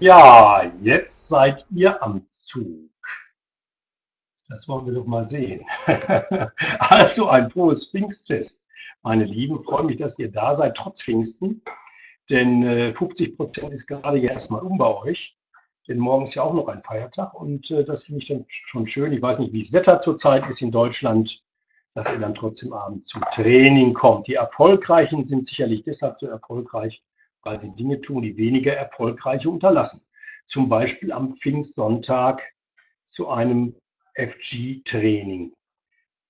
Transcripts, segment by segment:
Ja, jetzt seid ihr am Zug. Das wollen wir doch mal sehen. also ein frohes Pfingstfest. Meine Lieben, freue mich, dass ihr da seid, trotz Pfingsten. Denn 50 äh, Prozent ist gerade ja erstmal um bei euch. Denn morgen ist ja auch noch ein Feiertag und äh, das finde ich dann schon schön. Ich weiß nicht, wie das Wetter zurzeit ist in Deutschland, dass ihr dann trotzdem abends zum Training kommt. Die Erfolgreichen sind sicherlich deshalb so erfolgreich, weil sie Dinge tun, die weniger Erfolgreiche unterlassen. Zum Beispiel am Pfingstsonntag zu einem FG-Training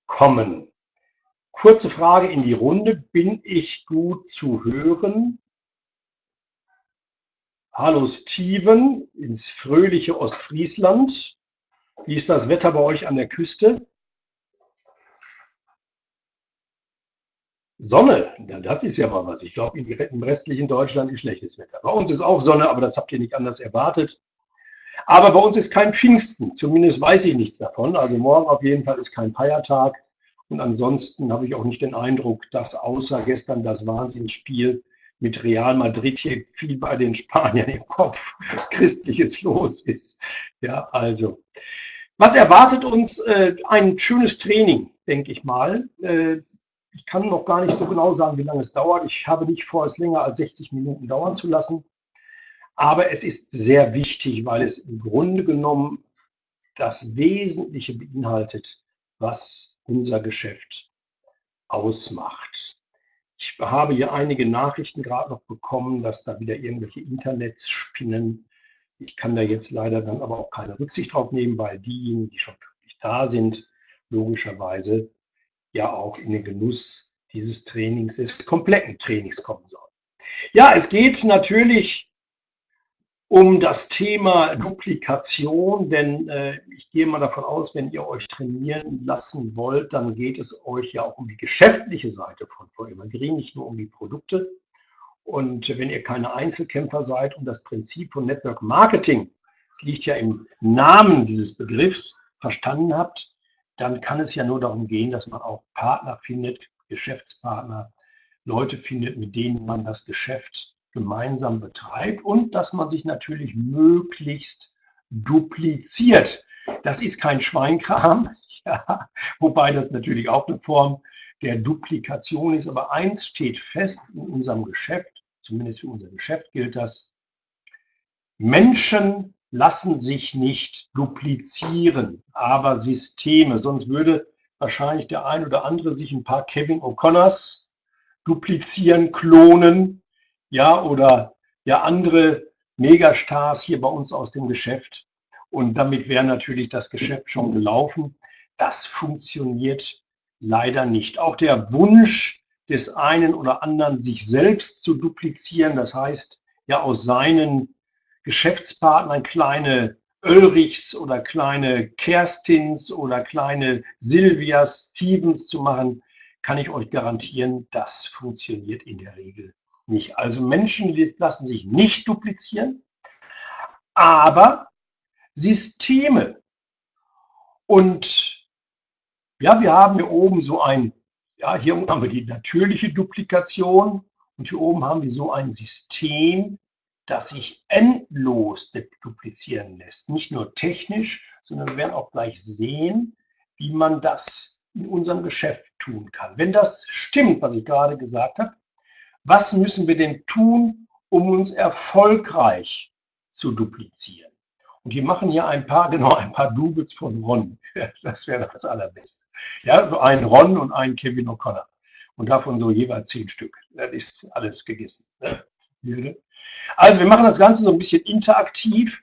kommen. Kurze Frage in die Runde. Bin ich gut zu hören? Hallo Steven ins fröhliche Ostfriesland. Wie ist das Wetter bei euch an der Küste? Sonne, ja, das ist ja mal was. Ich glaube, im restlichen Deutschland ist schlechtes Wetter. Bei uns ist auch Sonne, aber das habt ihr nicht anders erwartet. Aber bei uns ist kein Pfingsten, zumindest weiß ich nichts davon. Also morgen auf jeden Fall ist kein Feiertag. Und ansonsten habe ich auch nicht den Eindruck, dass außer gestern das Wahnsinnsspiel mit Real Madrid hier viel bei den Spaniern im Kopf Christliches los ist. Ja, also. Was erwartet uns? Äh, ein schönes Training, denke ich mal. Ich kann noch gar nicht so genau sagen, wie lange es dauert. Ich habe nicht vor, es länger als 60 Minuten dauern zu lassen. Aber es ist sehr wichtig, weil es im Grunde genommen das Wesentliche beinhaltet, was unser Geschäft ausmacht. Ich habe hier einige Nachrichten gerade noch bekommen, dass da wieder irgendwelche Internets spinnen. Ich kann da jetzt leider dann aber auch keine Rücksicht drauf nehmen, weil diejenigen, die schon wirklich da sind, logischerweise ja auch in den Genuss dieses Trainings, des kompletten Trainings kommen soll. Ja, es geht natürlich um das Thema Duplikation, denn äh, ich gehe mal davon aus, wenn ihr euch trainieren lassen wollt, dann geht es euch ja auch um die geschäftliche Seite von VM Green, nicht nur um die Produkte. Und wenn ihr keine Einzelkämpfer seid und das Prinzip von Network Marketing, es liegt ja im Namen dieses Begriffs, verstanden habt, dann kann es ja nur darum gehen, dass man auch Partner findet, Geschäftspartner, Leute findet, mit denen man das Geschäft gemeinsam betreibt und dass man sich natürlich möglichst dupliziert. Das ist kein Schweinkram, ja, wobei das natürlich auch eine Form der Duplikation ist. Aber eins steht fest in unserem Geschäft, zumindest für unser Geschäft gilt das, Menschen lassen sich nicht duplizieren, aber Systeme. Sonst würde wahrscheinlich der ein oder andere sich ein paar Kevin O'Connors duplizieren, klonen, ja, oder ja andere Megastars hier bei uns aus dem Geschäft. Und damit wäre natürlich das Geschäft schon gelaufen. Das funktioniert leider nicht. Auch der Wunsch des einen oder anderen, sich selbst zu duplizieren, das heißt, ja aus seinen Geschäftspartnern kleine Ulrichs oder kleine Kerstins oder kleine Silvias, Stevens zu machen, kann ich euch garantieren, das funktioniert in der Regel nicht. Also Menschen lassen sich nicht duplizieren, aber Systeme. Und ja, wir haben hier oben so ein, ja, hier unten haben wir die natürliche Duplikation und hier oben haben wir so ein System, das sich endlos duplizieren lässt. Nicht nur technisch, sondern wir werden auch gleich sehen, wie man das in unserem Geschäft tun kann. Wenn das stimmt, was ich gerade gesagt habe, was müssen wir denn tun, um uns erfolgreich zu duplizieren? Und die machen hier ein paar, genau, ein paar Doubles von Ron. Das wäre das Allerbeste. Ja, ein Ron und ein Kevin O'Connor. Und davon so jeweils zehn Stück. Das ist alles gegessen. Ne? Also wir machen das Ganze so ein bisschen interaktiv.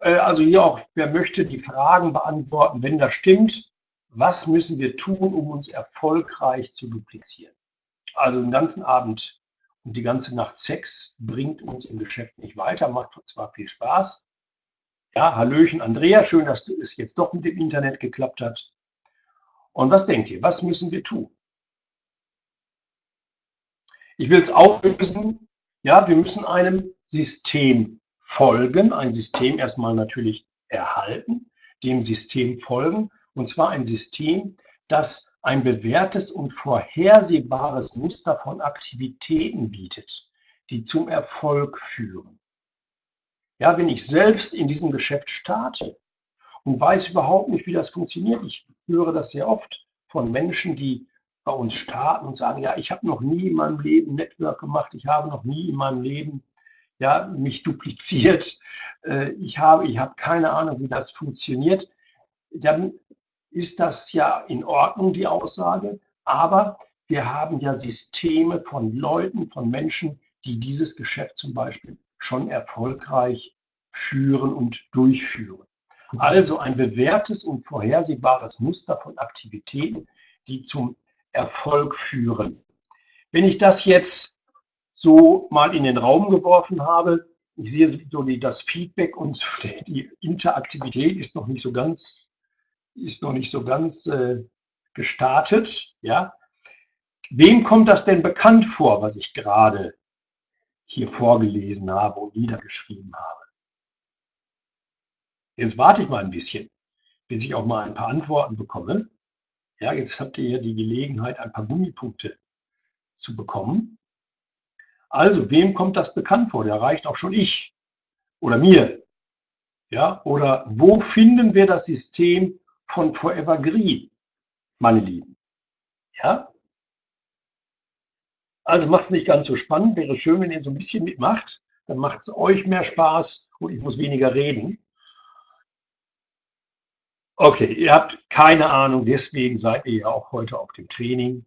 Äh, also hier auch, wer möchte die Fragen beantworten, wenn das stimmt, was müssen wir tun, um uns erfolgreich zu duplizieren? Also den ganzen Abend und die ganze Nacht Sex bringt uns im Geschäft nicht weiter, macht zwar viel Spaß. Ja, Hallöchen Andrea, schön, dass es jetzt doch mit dem Internet geklappt hat. Und was denkt ihr, was müssen wir tun? Ich will es auflösen ja, wir müssen einem System folgen, ein System erstmal natürlich erhalten, dem System folgen, und zwar ein System, das ein bewährtes und vorhersehbares Muster von Aktivitäten bietet, die zum Erfolg führen. Ja, wenn ich selbst in diesem Geschäft starte und weiß überhaupt nicht, wie das funktioniert. Ich höre das sehr oft von Menschen, die bei uns starten und sagen, ja, ich habe noch nie in meinem Leben Network gemacht, ich habe noch nie in meinem Leben ja, mich dupliziert, äh, ich habe, ich habe keine Ahnung, wie das funktioniert, dann ist das ja in Ordnung, die Aussage, aber wir haben ja Systeme von Leuten, von Menschen, die dieses Geschäft zum Beispiel schon erfolgreich führen und durchführen. Also ein bewährtes und vorhersehbares Muster von Aktivitäten, die zum Erfolg führen. Wenn ich das jetzt so mal in den Raum geworfen habe, ich sehe so die, das Feedback und die Interaktivität ist noch nicht so ganz, ist noch nicht so ganz äh, gestartet. Ja, wem kommt das denn bekannt vor, was ich gerade hier vorgelesen habe und niedergeschrieben habe? Jetzt warte ich mal ein bisschen, bis ich auch mal ein paar Antworten bekomme. Ja, jetzt habt ihr ja die Gelegenheit, ein paar Gummipunkte zu bekommen. Also, wem kommt das bekannt vor? Der reicht auch schon ich oder mir. Ja, oder wo finden wir das System von Forever Green, meine Lieben? Ja? Also macht es nicht ganz so spannend. Wäre schön, wenn ihr so ein bisschen mitmacht. Dann macht es euch mehr Spaß und ich muss weniger reden. Okay, ihr habt keine Ahnung, deswegen seid ihr ja auch heute auf dem Training.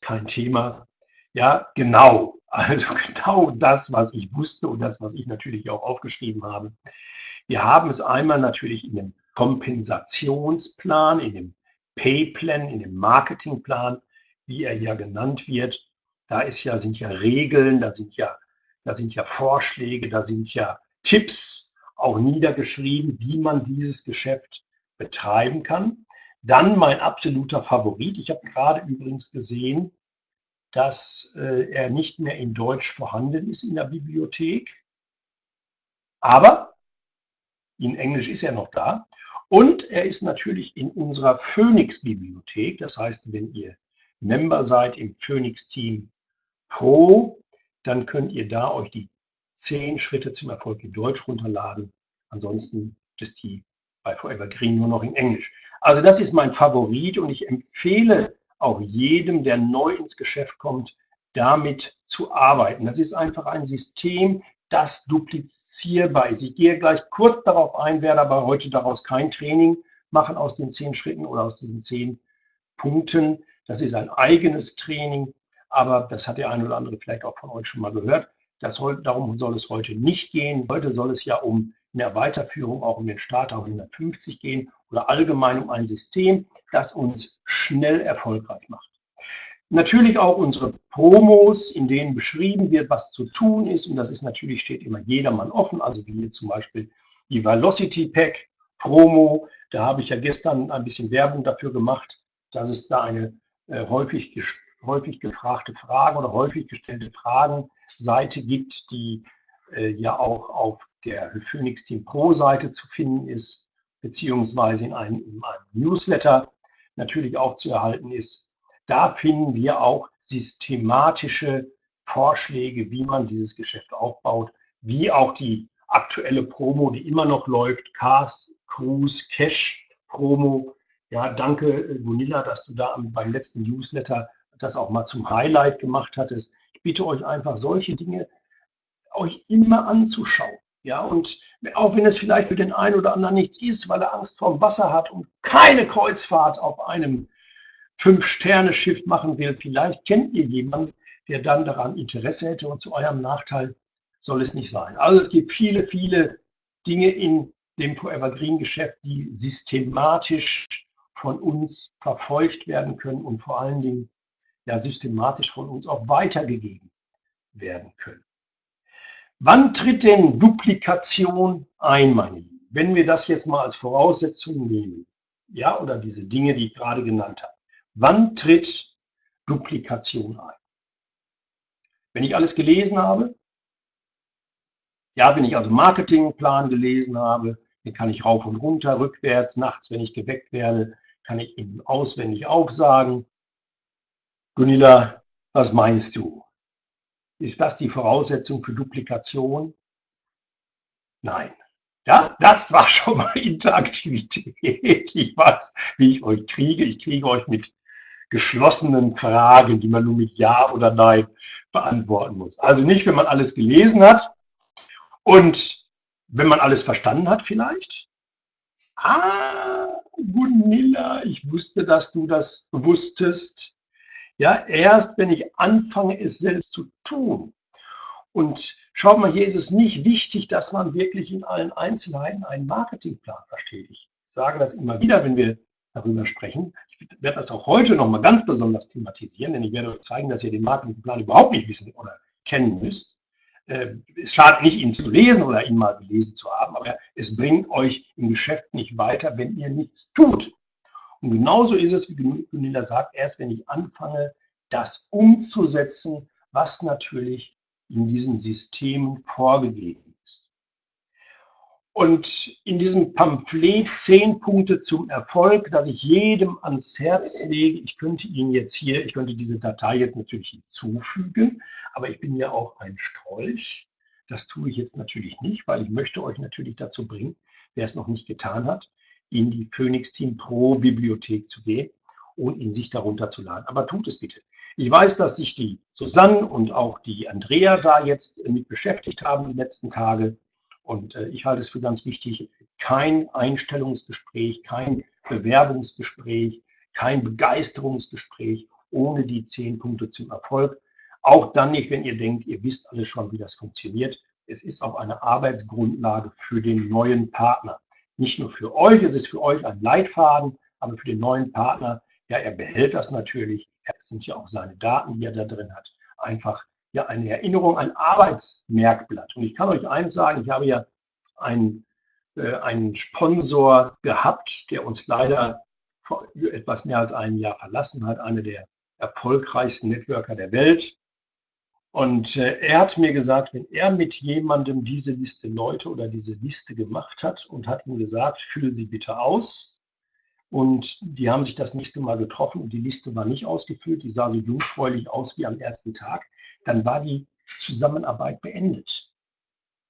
Kein Thema. Ja, genau. Also genau das, was ich wusste und das, was ich natürlich auch aufgeschrieben habe. Wir haben es einmal natürlich in dem Kompensationsplan, in dem Payplan, in dem Marketingplan, wie er ja genannt wird. Da ist ja, sind ja Regeln, da sind ja, da sind ja Vorschläge, da sind ja Tipps auch niedergeschrieben, wie man dieses Geschäft betreiben kann. Dann mein absoluter Favorit. Ich habe gerade übrigens gesehen, dass äh, er nicht mehr in Deutsch vorhanden ist in der Bibliothek. Aber in Englisch ist er noch da. Und er ist natürlich in unserer Phoenix-Bibliothek. Das heißt, wenn ihr Member seid im Phoenix-Team Pro, dann könnt ihr da euch die zehn Schritte zum Erfolg in Deutsch runterladen. Ansonsten ist die bei Forever Green nur noch in Englisch. Also das ist mein Favorit und ich empfehle auch jedem, der neu ins Geschäft kommt, damit zu arbeiten. Das ist einfach ein System, das duplizierbar ist. Ich gehe gleich kurz darauf ein, werde aber heute daraus kein Training machen aus den zehn Schritten oder aus diesen zehn Punkten. Das ist ein eigenes Training, aber das hat der eine oder andere vielleicht auch von euch schon mal gehört. Das, darum soll es heute nicht gehen. Heute soll es ja um in der Weiterführung auch um den Starter 150 gehen oder allgemein um ein System, das uns schnell erfolgreich macht. Natürlich auch unsere Promos, in denen beschrieben wird, was zu tun ist. Und das ist natürlich, steht immer jedermann offen. Also wie hier zum Beispiel die Velocity Pack Promo. Da habe ich ja gestern ein bisschen Werbung dafür gemacht, dass es da eine äh, häufig, häufig gefragte Frage oder häufig gestellte Fragen-Seite gibt, die ja auch auf der Phoenix Team Pro Seite zu finden ist, beziehungsweise in einem, in einem Newsletter natürlich auch zu erhalten ist. Da finden wir auch systematische Vorschläge, wie man dieses Geschäft aufbaut, wie auch die aktuelle Promo, die immer noch läuft, Cars, Cruise, Cash Promo. Ja, danke äh, Gunilla, dass du da beim letzten Newsletter das auch mal zum Highlight gemacht hattest. Ich bitte euch einfach solche Dinge euch immer anzuschauen. Ja, und auch wenn es vielleicht für den einen oder anderen nichts ist, weil er Angst vor dem Wasser hat und keine Kreuzfahrt auf einem Fünf-Sterne-Schiff machen will, vielleicht kennt ihr jemanden, der dann daran Interesse hätte und zu eurem Nachteil soll es nicht sein. Also es gibt viele, viele Dinge in dem Forever Green Geschäft, die systematisch von uns verfolgt werden können und vor allen Dingen ja systematisch von uns auch weitergegeben werden können. Wann tritt denn Duplikation ein, meine Lieben? Wenn wir das jetzt mal als Voraussetzung nehmen, ja, oder diese Dinge, die ich gerade genannt habe. Wann tritt Duplikation ein? Wenn ich alles gelesen habe, ja, wenn ich also Marketingplan gelesen habe, den kann ich rauf und runter, rückwärts, nachts, wenn ich geweckt werde, kann ich ihn auswendig aufsagen. Gunilla, was meinst du? Ist das die Voraussetzung für Duplikation? Nein. Ja, das war schon mal Interaktivität. Ich weiß, wie ich euch kriege. Ich kriege euch mit geschlossenen Fragen, die man nur mit Ja oder Nein beantworten muss. Also nicht, wenn man alles gelesen hat und wenn man alles verstanden hat vielleicht. Ah, Gunilla, ich wusste, dass du das wusstest. Ja, erst wenn ich anfange, es selbst zu tun. Und schaut mal, hier ist es nicht wichtig, dass man wirklich in allen Einzelheiten einen Marketingplan versteht. Ich sage das immer wieder, wenn wir darüber sprechen. Ich werde das auch heute nochmal ganz besonders thematisieren, denn ich werde euch zeigen, dass ihr den Marketingplan überhaupt nicht wissen oder kennen müsst. Äh, es schadet nicht, ihn zu lesen oder ihn mal gelesen zu haben, aber es bringt euch im Geschäft nicht weiter, wenn ihr nichts tut. Und genauso ist es, wie Gunilla sagt, erst wenn ich anfange, das umzusetzen, was natürlich in diesen Systemen vorgegeben ist. Und in diesem Pamphlet zehn Punkte zum Erfolg, das ich jedem ans Herz lege, ich könnte Ihnen jetzt hier, ich könnte diese Datei jetzt natürlich hinzufügen, aber ich bin ja auch ein Strolch. Das tue ich jetzt natürlich nicht, weil ich möchte euch natürlich dazu bringen, wer es noch nicht getan hat, in die Phoenix Team Pro Bibliothek zu gehen und ihn sich darunter zu laden. Aber tut es bitte. Ich weiß, dass sich die Susanne und auch die Andrea da jetzt mit beschäftigt haben die letzten Tage. Und äh, ich halte es für ganz wichtig, kein Einstellungsgespräch, kein Bewerbungsgespräch, kein Begeisterungsgespräch ohne die zehn Punkte zum Erfolg. Auch dann nicht, wenn ihr denkt, ihr wisst alles schon, wie das funktioniert. Es ist auch eine Arbeitsgrundlage für den neuen Partner. Nicht nur für euch, es ist für euch ein Leitfaden, aber für den neuen Partner, ja, er behält das natürlich. Es sind ja auch seine Daten, die er da drin hat. Einfach ja eine Erinnerung, ein Arbeitsmerkblatt. Und ich kann euch eins sagen, ich habe ja einen, äh, einen Sponsor gehabt, der uns leider vor etwas mehr als einem Jahr verlassen hat, einer der erfolgreichsten Networker der Welt. Und äh, er hat mir gesagt, wenn er mit jemandem diese Liste Leute oder diese Liste gemacht hat und hat ihm gesagt, füllen Sie bitte aus. Und die haben sich das nächste Mal getroffen und die Liste war nicht ausgefüllt, die sah so jungfräulich aus wie am ersten Tag, dann war die Zusammenarbeit beendet.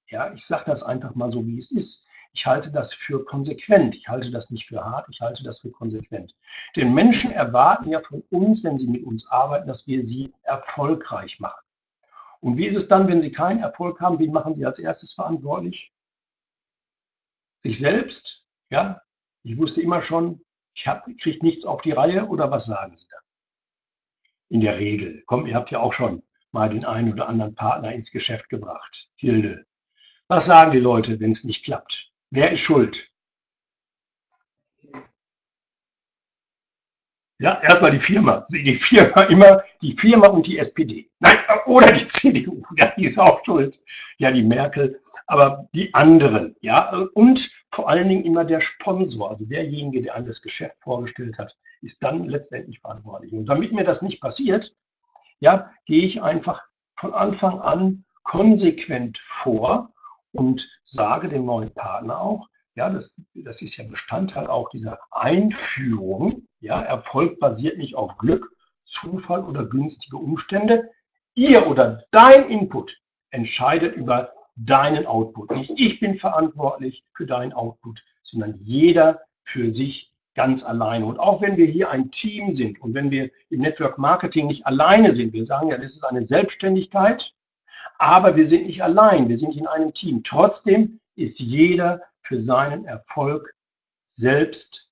Ja, ich sage das einfach mal so, wie es ist. Ich halte das für konsequent. Ich halte das nicht für hart, ich halte das für konsequent. Denn Menschen erwarten ja von uns, wenn sie mit uns arbeiten, dass wir sie erfolgreich machen. Und wie ist es dann, wenn Sie keinen Erfolg haben? Wen machen Sie als erstes verantwortlich? Sich selbst? Ja, ich wusste immer schon, ich kriege nichts auf die Reihe oder was sagen Sie da? In der Regel. Komm, ihr habt ja auch schon mal den einen oder anderen Partner ins Geschäft gebracht. Hilde, was sagen die Leute, wenn es nicht klappt? Wer ist schuld? Ja, erstmal die Firma. Die Firma immer, die Firma und die SPD. Nein, oder die CDU, ja, die ist auch schuld. Ja, die Merkel, aber die anderen, ja, und vor allen Dingen immer der Sponsor, also derjenige, der einem das Geschäft vorgestellt hat, ist dann letztendlich verantwortlich. Und damit mir das nicht passiert, ja, gehe ich einfach von Anfang an konsequent vor und sage dem neuen Partner auch, ja, das, das ist ja Bestandteil auch dieser Einführung. Ja, Erfolg basiert nicht auf Glück, Zufall oder günstige Umstände. Ihr oder dein Input entscheidet über deinen Output. Nicht ich bin verantwortlich für deinen Output, sondern jeder für sich ganz alleine. Und auch wenn wir hier ein Team sind und wenn wir im Network Marketing nicht alleine sind, wir sagen ja, das ist eine Selbstständigkeit, aber wir sind nicht allein, wir sind in einem Team. Trotzdem ist jeder für seinen Erfolg selbst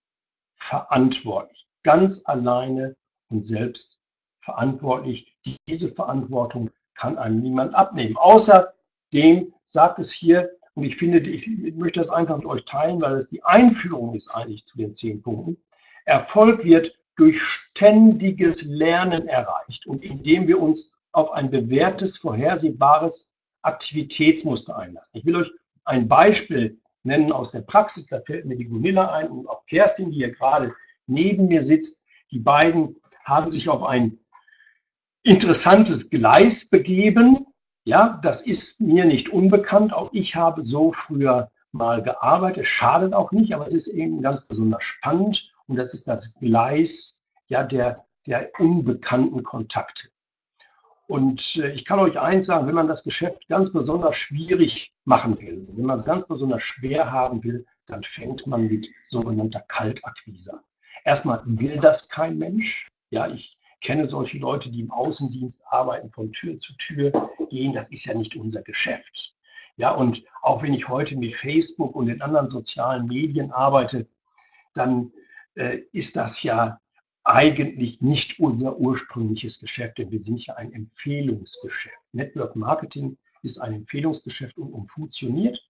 verantwortlich, ganz alleine und selbst verantwortlich. Diese Verantwortung kann einem niemand abnehmen. Außerdem sagt es hier, und ich finde, ich möchte das einfach mit euch teilen, weil es die Einführung ist eigentlich zu den zehn Punkten. Erfolg wird durch ständiges Lernen erreicht und indem wir uns auf ein bewährtes, vorhersehbares Aktivitätsmuster einlassen. Ich will euch ein Beispiel nennen aus der Praxis. Da fällt mir die Gunilla ein und auch Kerstin, die hier gerade neben mir sitzt. Die beiden haben sich auf ein interessantes Gleis begeben. Ja, das ist mir nicht unbekannt. Auch ich habe so früher mal gearbeitet. Schadet auch nicht, aber es ist eben ganz besonders spannend. Und das ist das Gleis ja, der, der unbekannten Kontakte. Und äh, ich kann euch eins sagen, wenn man das Geschäft ganz besonders schwierig machen will, wenn man es ganz besonders schwer haben will, dann fängt man mit sogenannter Kaltakquise an. Erstmal will das kein Mensch. Ja, ich kenne solche Leute, die im Außendienst arbeiten, von Tür zu Tür gehen. Das ist ja nicht unser Geschäft. Ja, und auch wenn ich heute mit Facebook und den anderen sozialen Medien arbeite, dann äh, ist das ja eigentlich nicht unser ursprüngliches Geschäft, denn wir sind ja ein Empfehlungsgeschäft. Network Marketing ist ein Empfehlungsgeschäft und, funktioniert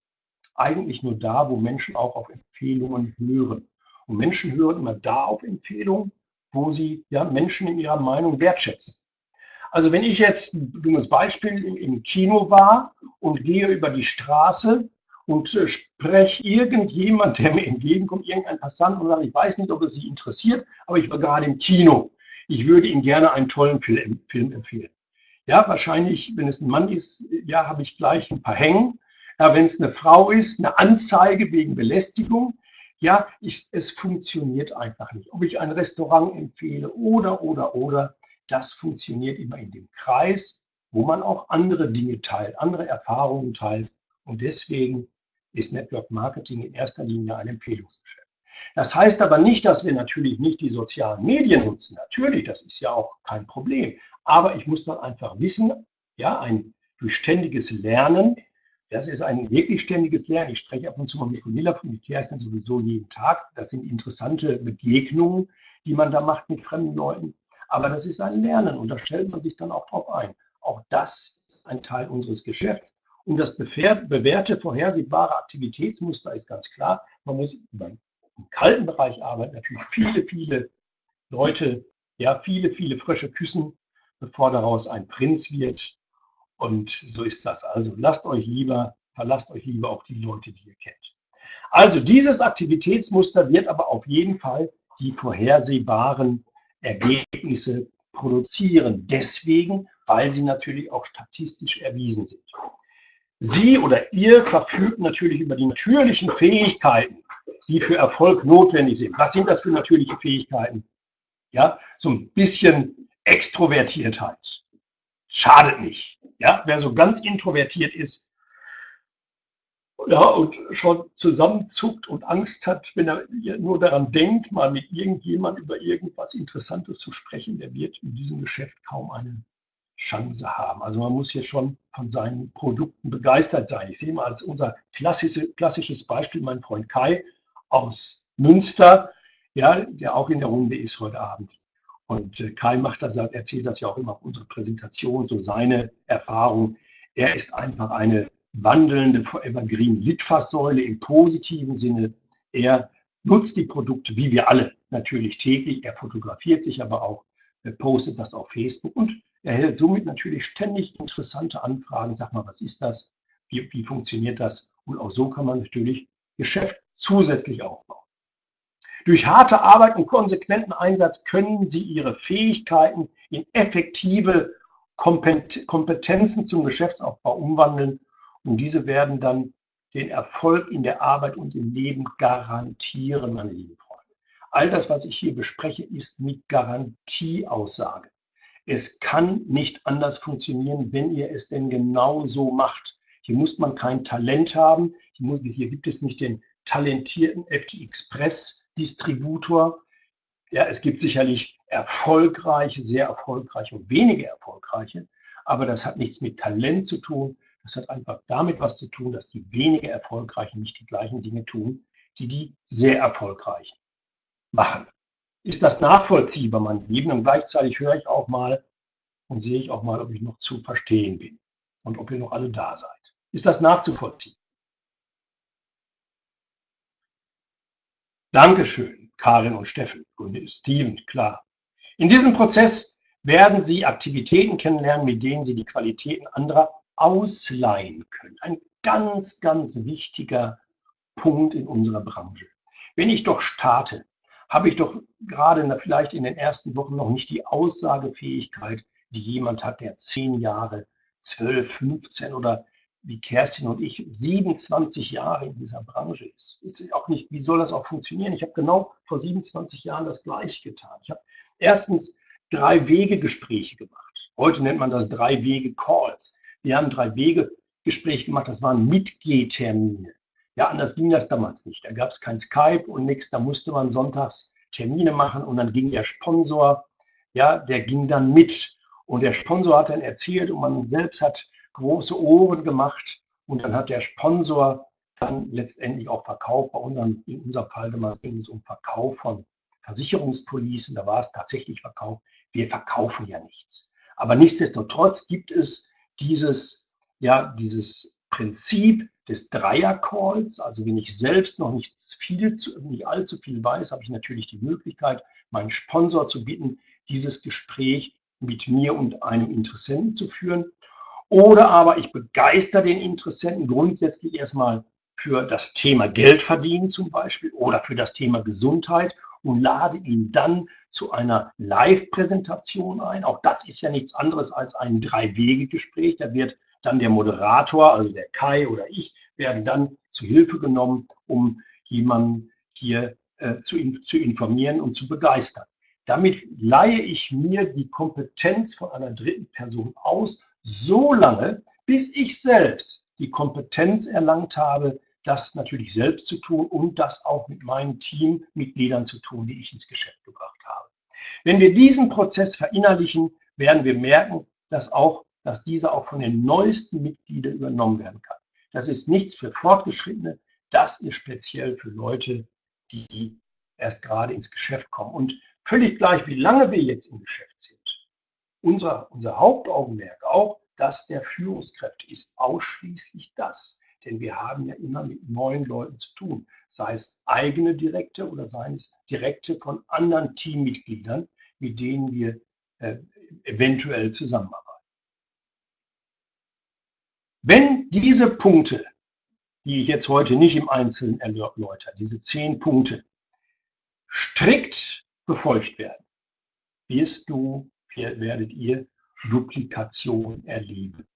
eigentlich nur da, wo Menschen auch auf Empfehlungen hören. Und Menschen hören immer da auf Empfehlungen, wo sie ja, Menschen in ihrer Meinung wertschätzen. Also wenn ich jetzt dummes Beispiel im Kino war und gehe über die Straße und äh, spreche irgendjemand, der mir entgegenkommt, irgendein Passant und sagt, ich weiß nicht, ob es Sie interessiert, aber ich war gerade im Kino. Ich würde Ihnen gerne einen tollen Film, Film empfehlen. Ja, wahrscheinlich, wenn es ein Mann ist, ja, habe ich gleich ein paar Hängen. Ja, wenn es eine Frau ist, eine Anzeige wegen Belästigung. Ja, ich, es funktioniert einfach nicht. Ob ich ein Restaurant empfehle oder, oder, oder, das funktioniert immer in dem Kreis, wo man auch andere Dinge teilt, andere Erfahrungen teilt. Und deswegen ist Network Marketing in erster Linie ein Empfehlungsgeschäft. Das heißt aber nicht, dass wir natürlich nicht die sozialen Medien nutzen. Natürlich, das ist ja auch kein Problem. Aber ich muss dann einfach wissen, ja, ein durch ständiges Lernen, das ist ein wirklich ständiges Lernen. Ich spreche ab und zu mal mit Gunilla von Ikea, ist dann sowieso jeden Tag. Das sind interessante Begegnungen, die man da macht mit fremden Leuten. Aber das ist ein Lernen und da stellt man sich dann auch drauf ein. Auch das ist ein Teil unseres Geschäfts. Und das bewährte, vorhersehbare Aktivitätsmuster ist ganz klar. Man muss im kalten Bereich arbeiten, natürlich viele, viele Leute, ja, viele, viele Frösche küssen, bevor daraus ein Prinz wird. Und so ist das. Also lasst euch lieber, verlasst euch lieber auf die Leute, die ihr kennt. Also dieses Aktivitätsmuster wird aber auf jeden Fall die vorhersehbaren Ergebnisse produzieren. Deswegen, weil sie natürlich auch statistisch erwiesen sind. Sie oder ihr verfügt natürlich über die natürlichen Fähigkeiten, die für Erfolg notwendig sind. Was sind das für natürliche Fähigkeiten? Ja, so ein bisschen Extrovertiertheit. Schadet nicht. Ja, wer so ganz introvertiert ist, ja, und schon zusammenzuckt und Angst hat, wenn er nur daran denkt, mal mit irgendjemand über irgendwas Interessantes zu sprechen, der wird in diesem Geschäft kaum eine Chance haben. Also man muss hier schon von seinen Produkten begeistert sein. Ich sehe mal als unser klassische, klassisches Beispiel meinen Freund Kai aus Münster, ja, der auch in der Runde ist heute Abend. Und äh, Kai macht das, erzählt das ja auch immer auf unserer Präsentation, so seine Erfahrung. Er ist einfach eine wandelnde Forever Green Litfaßsäule im positiven Sinne. Er nutzt die Produkte, wie wir alle, natürlich täglich. Er fotografiert sich aber auch, postet das auf Facebook und erhält somit natürlich ständig interessante Anfragen. Sag mal, was ist das? Wie, wie funktioniert das? Und auch so kann man natürlich Geschäft zusätzlich aufbauen. Durch harte Arbeit und konsequenten Einsatz können Sie Ihre Fähigkeiten in effektive Kompetenzen zum Geschäftsaufbau umwandeln und diese werden dann den Erfolg in der Arbeit und im Leben garantieren, meine lieben Freunde. All das, was ich hier bespreche, ist mit Garantieaussage. Es kann nicht anders funktionieren, wenn ihr es denn genau so macht. Hier muss man kein Talent haben. Hier gibt es nicht den talentierten FT Express Distributor. Ja, es gibt sicherlich erfolgreiche, sehr erfolgreiche und wenige erfolgreiche, aber das hat nichts mit Talent zu tun. Das hat einfach damit was zu tun, dass die weniger erfolgreichen nicht die gleichen Dinge tun, die die sehr erfolgreichen machen ist das nachvollziehbar, mein Lieben. Und gleichzeitig höre ich auch mal und sehe ich auch mal, ob ich noch zu verstehen bin und ob ihr noch alle da seid. Ist das nachzuvollziehen? Dankeschön, Karin und Steffen und Steven, klar. In diesem Prozess werden Sie Aktivitäten kennenlernen, mit denen Sie die Qualitäten anderer ausleihen können. Ein ganz, ganz wichtiger Punkt in unserer Branche. Wenn ich doch starte, habe ich doch gerade vielleicht in den ersten Wochen noch nicht die Aussagefähigkeit, die jemand hat, der zehn Jahre, zwölf, 15 oder wie Kerstin und ich 27 Jahre in dieser Branche ist. ist auch nicht, wie soll das auch funktionieren? Ich habe genau vor 27 Jahren das gleiche getan. Ich habe erstens Drei-Wege-Gespräche gemacht. Heute nennt man das Drei-Wege-Calls. Wir haben Drei-Wege-Gespräche gemacht, das waren Mitgehtermine. Ja, anders ging das damals nicht. Da gab es kein Skype und nichts, da musste man sonntags Termine machen und dann ging der Sponsor, ja, der ging dann mit. Und der Sponsor hat dann erzählt und man selbst hat große Ohren gemacht und dann hat der Sponsor dann letztendlich auch verkauft. Bei unserem, in unserem Fall damals ging es um Verkauf von Versicherungspolicen, da war es tatsächlich Verkauf. Wir verkaufen ja nichts. Aber nichtsdestotrotz gibt es dieses, ja, dieses Prinzip des Dreier-Calls. Also wenn ich selbst noch nicht viel, nicht allzu viel weiß, habe ich natürlich die Möglichkeit, meinen Sponsor zu bitten, dieses Gespräch mit mir und einem Interessenten zu führen. Oder aber ich begeister den Interessenten grundsätzlich erstmal für das Thema Geld verdienen zum Beispiel oder für das Thema Gesundheit und lade ihn dann zu einer Live-Präsentation ein. Auch das ist ja nichts anderes als ein Drei-Wege-Gespräch. Da wird dann der Moderator, also der Kai oder ich, werden dann zu Hilfe genommen, um jemanden hier äh, zu, zu informieren und zu begeistern. Damit leihe ich mir die Kompetenz von einer dritten Person aus, so lange, bis ich selbst die Kompetenz erlangt habe, das natürlich selbst zu tun und das auch mit meinen Teammitgliedern zu tun, die ich ins Geschäft gebracht habe. Wenn wir diesen Prozess verinnerlichen, werden wir merken, dass auch, dass dieser auch von den neuesten Mitgliedern übernommen werden kann. Das ist nichts für Fortgeschrittene, das ist speziell für Leute, die erst gerade ins Geschäft kommen. Und völlig gleich, wie lange wir jetzt im Geschäft sind. Unser, unser Hauptaugenmerk auch, das der Führungskräfte ist ausschließlich das. Denn wir haben ja immer mit neuen Leuten zu tun, sei es eigene Direkte oder seien es Direkte von anderen Teammitgliedern, mit denen wir äh, eventuell zusammenarbeiten. Wenn diese Punkte, die ich jetzt heute nicht im Einzelnen erläutere, diese zehn Punkte, strikt befolgt werden, wirst du, werdet ihr Duplikation erleben.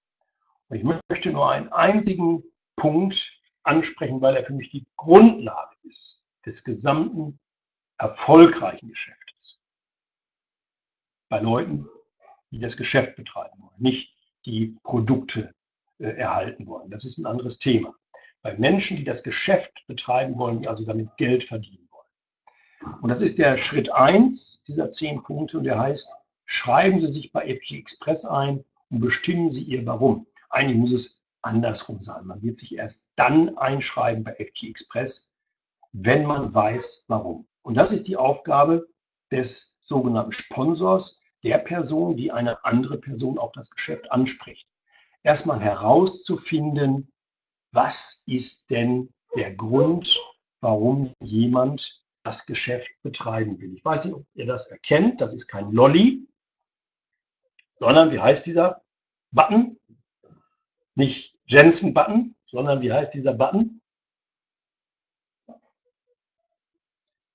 Und ich möchte nur einen einzigen Punkt ansprechen, weil er für mich die Grundlage ist des gesamten erfolgreichen Geschäftes. Bei Leuten, die das Geschäft betreiben wollen, nicht die Produkte erhalten wollen. Das ist ein anderes Thema. Bei Menschen, die das Geschäft betreiben wollen, die also damit Geld verdienen wollen. Und das ist der Schritt eins dieser zehn Punkte und der heißt, schreiben Sie sich bei FG Express ein und bestimmen Sie Ihr Warum. Eigentlich muss es andersrum sein. Man wird sich erst dann einschreiben bei FG Express, wenn man weiß, warum. Und das ist die Aufgabe des sogenannten Sponsors, der Person, die eine andere Person auf das Geschäft anspricht. Erstmal herauszufinden, was ist denn der Grund, warum jemand das Geschäft betreiben will. Ich weiß nicht, ob ihr das erkennt. Das ist kein Lolly, sondern wie heißt dieser Button? Nicht Jensen-Button, sondern wie heißt dieser Button?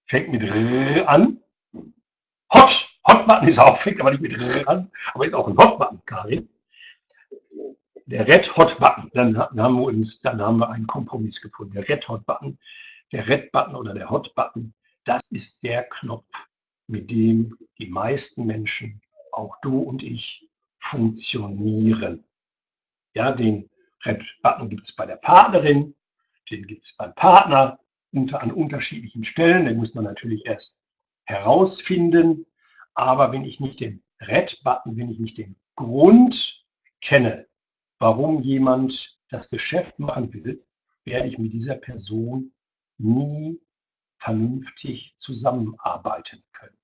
Fängt mit R an. Hot. Hot-Button ist auch, fängt aber nicht mit R an, aber ist auch ein Hot-Button, Karin. Der Red Hot Button, dann haben wir uns, dann haben wir einen Kompromiss gefunden. Der Red Hot Button, der Red Button oder der Hot Button, das ist der Knopf, mit dem die meisten Menschen, auch du und ich, funktionieren. Ja, den Red-Button gibt es bei der Partnerin, den gibt es beim Partner unter, an unterschiedlichen Stellen. Den muss man natürlich erst herausfinden. Aber wenn ich nicht den Red-Button, wenn ich nicht den Grund kenne, warum jemand das Geschäft machen will, werde ich mit dieser Person nie vernünftig zusammenarbeiten können.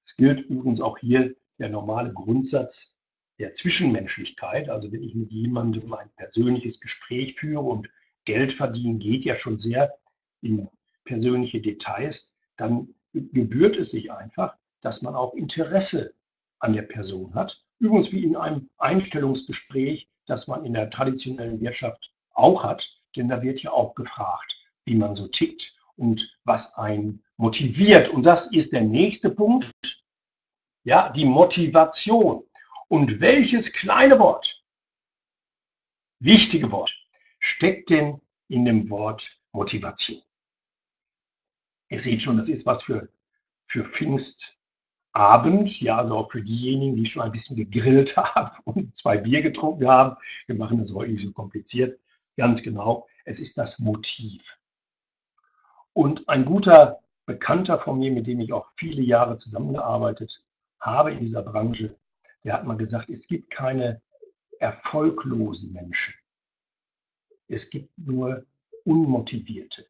Es gilt übrigens auch hier der normale Grundsatz der Zwischenmenschlichkeit, also wenn ich mit jemandem ein persönliches Gespräch führe und Geld verdienen geht ja schon sehr in persönliche Details, dann gebührt es sich einfach, dass man auch Interesse an der Person hat. Übrigens wie in einem Einstellungsgespräch, das man in der traditionellen Wirtschaft auch hat, denn da wird ja auch gefragt, wie man so tickt und was einen motiviert. Und das ist der nächste Punkt, ja, die Motivation. Und welches kleine Wort, wichtige Wort, steckt denn in dem Wort Motivation? Ihr seht schon, das ist was für, für Pfingst Abend, ja, also auch für diejenigen, die schon ein bisschen gegrillt haben und zwei Bier getrunken haben. Wir machen das heute nicht so kompliziert. Ganz genau, es ist das Motiv. Und ein guter Bekannter von mir, mit dem ich auch viele Jahre zusammengearbeitet habe in dieser Branche, der hat mal gesagt, es gibt keine erfolglosen Menschen. Es gibt nur unmotivierte.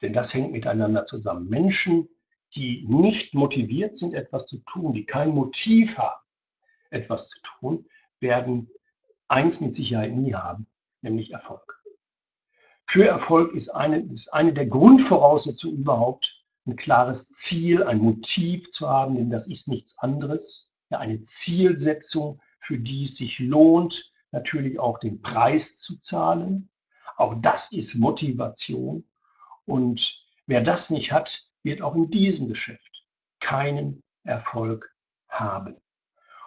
Denn das hängt miteinander zusammen. Menschen, die nicht motiviert sind, etwas zu tun, die kein Motiv haben, etwas zu tun, werden eins mit Sicherheit nie haben, nämlich Erfolg. Für Erfolg ist eine, ist eine der Grundvoraussetzungen überhaupt, ein klares Ziel, ein Motiv zu haben, denn das ist nichts anderes, ja, eine Zielsetzung, für die es sich lohnt, natürlich auch den Preis zu zahlen. Auch das ist Motivation. Und wer das nicht hat, wird auch in diesem Geschäft keinen Erfolg haben.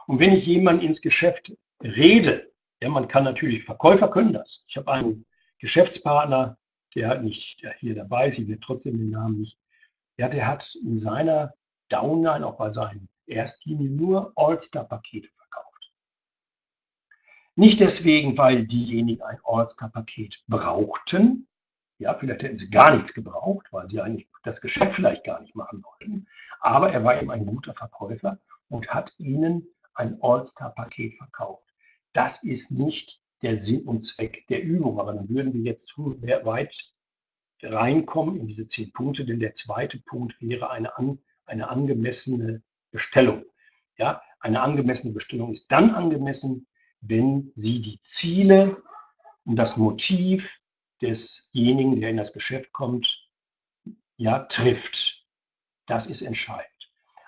Und wenn ich jemanden ins Geschäft rede, ja, man kann natürlich, Verkäufer können das. Ich habe einen Geschäftspartner, der nicht hier dabei ist, ich will trotzdem den Namen nicht. Ja, der hat in seiner Downline, auch bei seinen Erstlinien, nur All-Star-Pakete verkauft. Nicht deswegen, weil diejenigen ein All-Star-Paket brauchten, ja, vielleicht hätten sie gar nichts gebraucht, weil sie eigentlich das Geschäft vielleicht gar nicht machen wollten. Aber er war eben ein guter Verkäufer und hat ihnen ein All-Star-Paket verkauft. Das ist nicht der Sinn und Zweck der Übung, aber dann würden wir jetzt zu weit reinkommen in diese zehn Punkte, denn der zweite Punkt wäre eine, an, eine angemessene Bestellung. Ja, eine angemessene Bestellung ist dann angemessen, wenn sie die Ziele und das Motiv desjenigen, der in das Geschäft kommt, ja, trifft. Das ist entscheidend.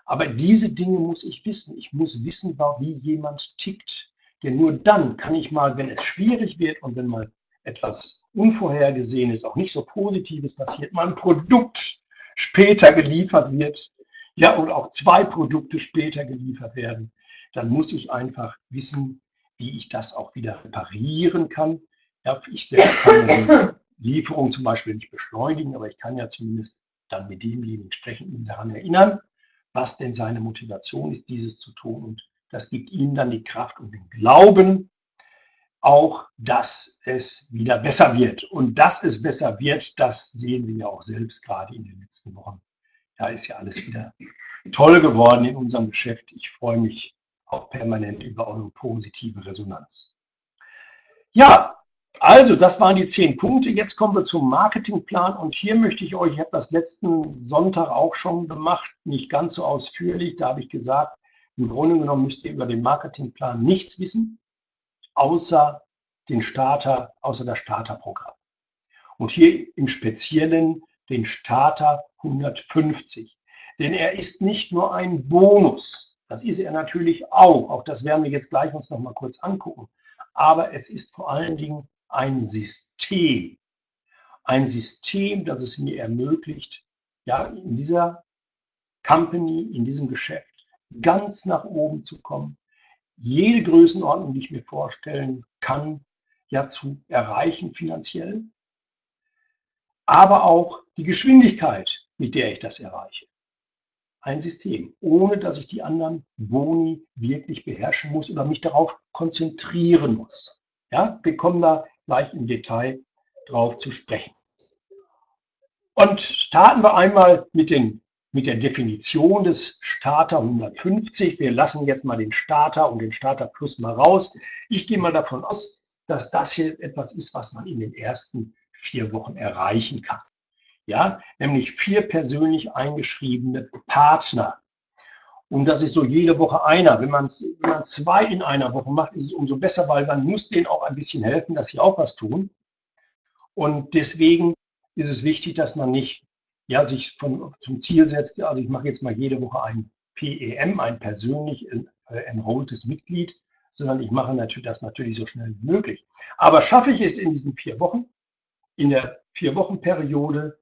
Aber diese Dinge muss ich wissen. Ich muss wissen, wie jemand tickt. Denn nur dann kann ich mal, wenn es schwierig wird und wenn mal etwas Unvorhergesehenes, auch nicht so Positives passiert, mal ein Produkt später geliefert wird, ja, oder auch zwei Produkte später geliefert werden, dann muss ich einfach wissen, wie ich das auch wieder reparieren kann, ja, ich selbst kann die Lieferung zum Beispiel nicht beschleunigen, aber ich kann ja zumindest dann mit demjenigen sprechen, ihn daran erinnern, was denn seine Motivation ist, dieses zu tun. Und das gibt ihm dann die Kraft und den Glauben, auch, dass es wieder besser wird. Und dass es besser wird, das sehen wir ja auch selbst gerade in den letzten Wochen. Da ist ja alles wieder toll geworden in unserem Geschäft. Ich freue mich auch permanent über eure positive Resonanz. Ja, also, das waren die zehn Punkte. Jetzt kommen wir zum Marketingplan. Und hier möchte ich euch, ich habe das letzten Sonntag auch schon gemacht, nicht ganz so ausführlich. Da habe ich gesagt, im Grunde genommen müsst ihr über den Marketingplan nichts wissen, außer den Starter, außer das Starterprogramm. Und hier im Speziellen den Starter 150. Denn er ist nicht nur ein Bonus. Das ist er natürlich auch. Auch das werden wir jetzt gleich uns noch mal kurz angucken. Aber es ist vor allen Dingen ein System. Ein System, das es mir ermöglicht, ja, in dieser Company, in diesem Geschäft ganz nach oben zu kommen, jede Größenordnung, die ich mir vorstellen kann, ja zu erreichen finanziell, aber auch die Geschwindigkeit, mit der ich das erreiche. Ein System, ohne dass ich die anderen Boni wirklich beherrschen muss oder mich darauf konzentrieren muss. Ja, wir kommen da gleich im Detail drauf zu sprechen. Und starten wir einmal mit, den, mit der Definition des Starter 150. Wir lassen jetzt mal den Starter und den Starter Plus mal raus. Ich gehe mal davon aus, dass das hier etwas ist, was man in den ersten vier Wochen erreichen kann. Ja, nämlich vier persönlich eingeschriebene Partner. Und das ist so jede Woche einer. Wenn man, wenn man zwei in einer Woche macht, ist es umso besser, weil man muss denen auch ein bisschen helfen, dass sie auch was tun. Und deswegen ist es wichtig, dass man nicht ja, sich von, zum Ziel setzt, also ich mache jetzt mal jede Woche ein PEM, ein persönlich äh, enrolltes Mitglied, sondern ich mache natürlich das natürlich so schnell wie möglich. Aber schaffe ich es in diesen vier Wochen, in der vier Wochen Periode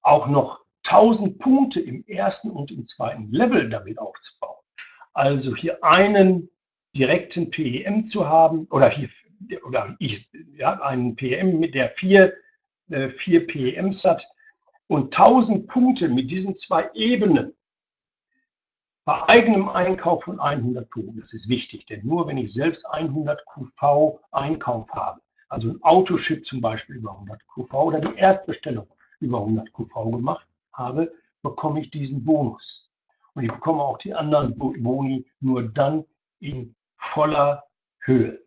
auch noch 1000 Punkte im ersten und im zweiten Level damit aufzubauen. Also hier einen direkten PEM zu haben oder hier oder ich, ja, einen PEM mit der vier, äh, vier PEMs hat und 1000 Punkte mit diesen zwei Ebenen bei eigenem Einkauf von 100 Punkten. Das ist wichtig, denn nur wenn ich selbst 100 QV Einkauf habe, also ein Autoship zum Beispiel über 100 QV oder die Erstbestellung über 100 QV gemacht habe, bekomme ich diesen Bonus. Und ich bekomme auch die anderen Boni nur dann in voller Höhe.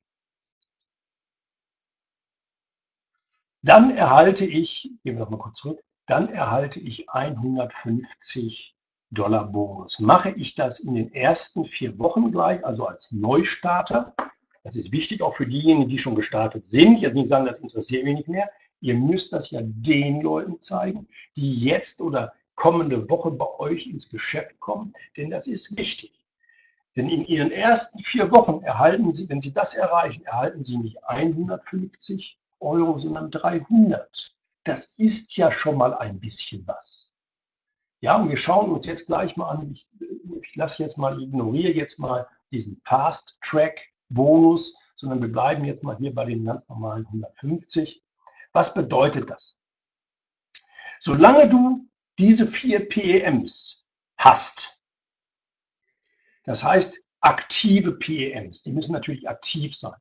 Dann erhalte ich, gehen wir noch mal kurz zurück, dann erhalte ich 150 Dollar Bonus. Mache ich das in den ersten vier Wochen gleich, also als Neustarter, das ist wichtig auch für diejenigen, die schon gestartet sind, jetzt nicht sagen, das interessiert mich nicht mehr, ihr müsst das ja den Leuten zeigen, die jetzt oder kommende Woche bei euch ins Geschäft kommen, denn das ist wichtig. Denn in ihren ersten vier Wochen erhalten sie, wenn sie das erreichen, erhalten sie nicht 150 Euro, sondern 300. Das ist ja schon mal ein bisschen was. Ja, und wir schauen uns jetzt gleich mal an, ich, ich lasse jetzt mal, ignoriere jetzt mal diesen Fast Track Bonus, sondern wir bleiben jetzt mal hier bei den ganz normalen 150. Was bedeutet das? Solange du diese vier PEMs hast, das heißt aktive PEMs, die müssen natürlich aktiv sein.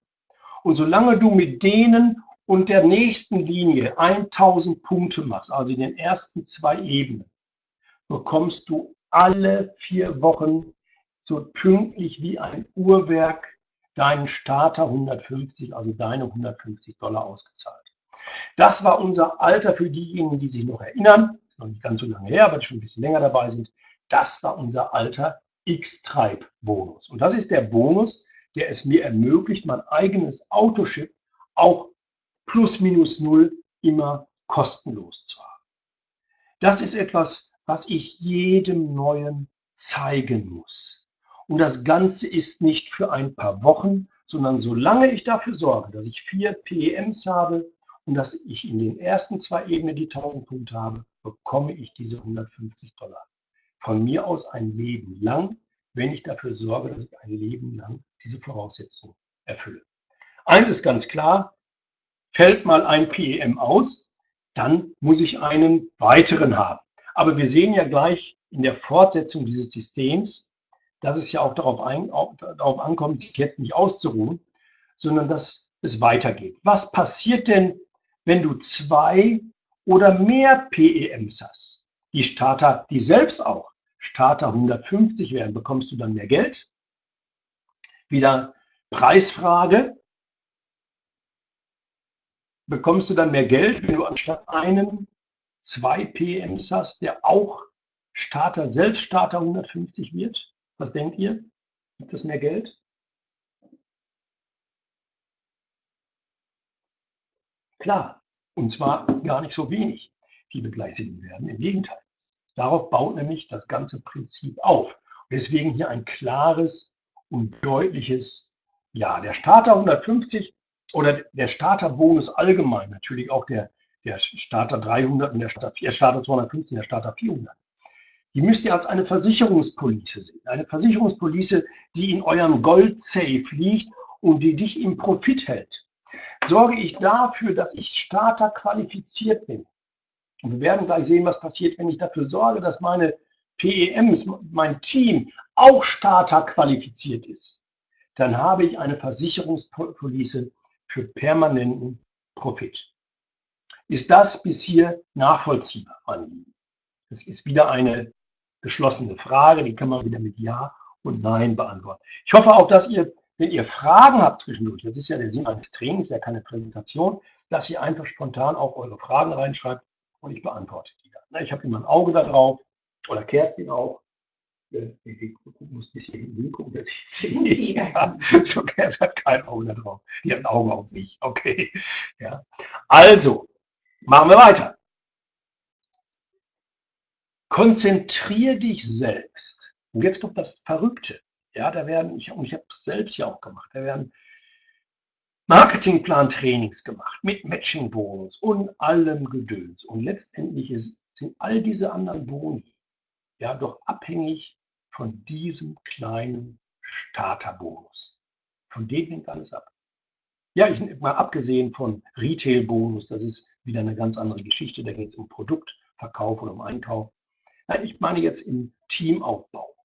Und solange du mit denen und der nächsten Linie 1000 Punkte machst, also in den ersten zwei Ebenen, bekommst du alle vier Wochen so pünktlich wie ein Uhrwerk deinen Starter 150, also deine 150 Dollar ausgezahlt. Das war unser Alter für diejenigen, die sich noch erinnern. Ist noch nicht ganz so lange her, aber die schon ein bisschen länger dabei sind. Das war unser alter X-Tribe-Bonus. Und das ist der Bonus, der es mir ermöglicht, mein eigenes Autoship auch plus minus null immer kostenlos zu haben. Das ist etwas, was ich jedem Neuen zeigen muss. Und das Ganze ist nicht für ein paar Wochen, sondern solange ich dafür sorge, dass ich vier PEMs habe und dass ich in den ersten zwei Ebenen die 1000 Punkte habe, bekomme ich diese 150 Dollar. Von mir aus ein Leben lang, wenn ich dafür sorge, dass ich ein Leben lang diese Voraussetzungen erfülle. Eins ist ganz klar, fällt mal ein PEM aus, dann muss ich einen weiteren haben. Aber wir sehen ja gleich in der Fortsetzung dieses Systems, dass es ja auch darauf, ein, auch darauf ankommt, sich jetzt nicht auszuruhen, sondern dass es weitergeht. Was passiert denn, wenn du zwei oder mehr PEMs hast? Die Starter, die selbst auch Starter 150 werden, bekommst du dann mehr Geld? Wieder Preisfrage. Bekommst du dann mehr Geld, wenn du anstatt einem zwei PMs hast, der auch Starter, selbst Starter 150 wird? Was denkt ihr? Gibt es mehr Geld? Klar, und zwar gar nicht so wenig, die begleichen werden. Im Gegenteil. Darauf baut nämlich das ganze Prinzip auf. Deswegen hier ein klares und deutliches Ja. Der Starter 150 oder der Starterbonus allgemein, natürlich auch der der Starter 300 und der Starter, der Starter 250 der Starter 400. Die müsst ihr als eine Versicherungspolice sehen. Eine Versicherungspolice, die in eurem Gold-Safe liegt und die dich im Profit hält. Sorge ich dafür, dass ich Starter qualifiziert bin. Und wir werden gleich sehen, was passiert, wenn ich dafür sorge, dass meine PEMs, mein Team auch Starter qualifiziert ist. Dann habe ich eine Versicherungspolice für permanenten Profit. Ist das bis hier nachvollziehbar, meine? Das ist wieder eine geschlossene Frage, die kann man wieder mit Ja und Nein beantworten. Ich hoffe auch, dass ihr, wenn ihr Fragen habt zwischendurch, das ist ja der Sinn eines Trainings, ja keine Präsentation, dass ihr einfach spontan auch eure Fragen reinschreibt und ich beantworte die dann. Ich habe immer ein Auge da drauf oder Kerstin auch. Ich muss ein bisschen hingucken, dass ich sehe. Ja, so Kerstin hat kein Auge da drauf. Die hat ein Auge auf mich. Okay. Ja. Also, Machen wir weiter. Konzentriere dich selbst. Und jetzt kommt das Verrückte. Ja, da werden, ich, und ich habe es selbst ja auch gemacht, da werden Marketingplan-Trainings gemacht mit Matching-Bonus und allem Gedöns. Und letztendlich ist, sind all diese anderen Boni ja doch abhängig von diesem kleinen Starterbonus. Von dem hängt alles ab. Ja, ich mal abgesehen von Retail-Bonus, das ist wieder eine ganz andere Geschichte. Da geht es um Produktverkauf oder um Einkauf. Nein, ich meine jetzt im Teamaufbau.